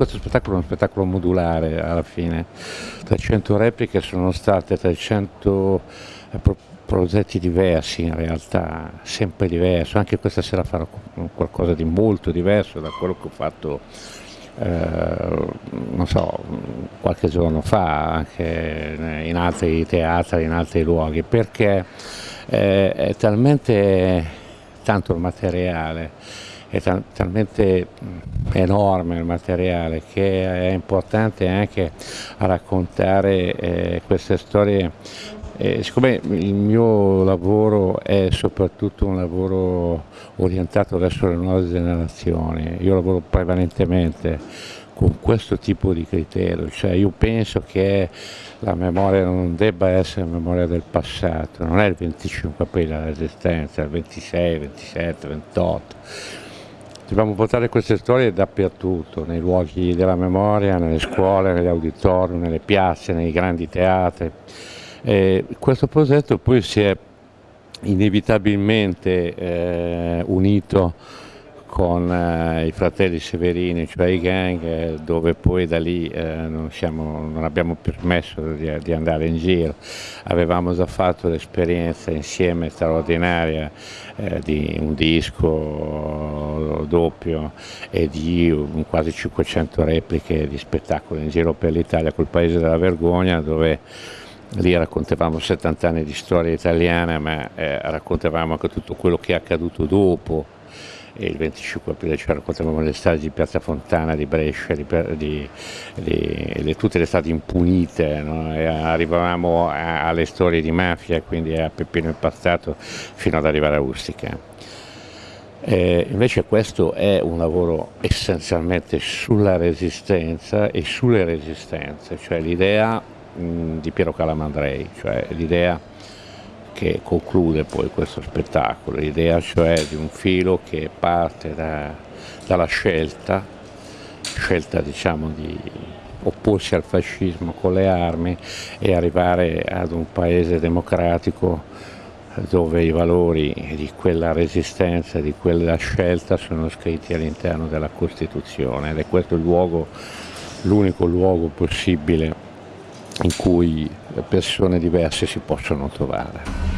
questo spettacolo è uno spettacolo modulare alla fine, 300 repliche sono state 300 eh, progetti diversi in realtà, sempre diversi, anche questa sera farò qualcosa di molto diverso da quello che ho fatto eh, non so, qualche giorno fa anche in altri teatri, in altri luoghi, perché eh, è talmente tanto il materiale, è tal talmente enorme il materiale che è importante anche raccontare eh, queste storie eh, siccome il mio lavoro è soprattutto un lavoro orientato verso le nuove generazioni, io lavoro prevalentemente con questo tipo di criterio, cioè io penso che la memoria non debba essere memoria del passato, non è il 25 aprile la resistenza, è il 26, 27, 28. Dobbiamo portare queste storie dappertutto, nei luoghi della memoria, nelle scuole, negli auditorium, nelle piazze, nei grandi teatri. Eh, questo progetto poi si è inevitabilmente eh, unito con eh, i fratelli Severini, cioè i gang, eh, dove poi da lì eh, non, siamo, non, abbiamo permesso di, di, andare in giro. Avevamo già fatto l'esperienza insieme straordinaria eh, di un disco doppio e di quasi 500 repliche di spettacoli in giro per l'Italia col Paese della Vergogna dove lì raccontavamo 70 anni di storia italiana ma eh, raccontavamo anche tutto quello che è accaduto dopo e il 25 aprile ci raccontavamo le strade di Piazza Fontana, di Brescia, di, di, di, tutte le strade impunite, no? arrivavamo a, alle storie di mafia, quindi a Peppino Impastato fino ad arrivare a Ustica. Eh, invece questo è un lavoro essenzialmente sulla resistenza e sulle resistenze, cioè l'idea di Piero Calamandrei, cioè l'idea che conclude poi questo spettacolo, l'idea cioè di un filo che parte da, dalla scelta, scelta diciamo di opporsi al fascismo con le armi e arrivare ad un paese democratico dove i valori di quella resistenza, di quella scelta sono scritti all'interno della Costituzione ed è questo l'unico luogo possibile in cui persone diverse si possono trovare.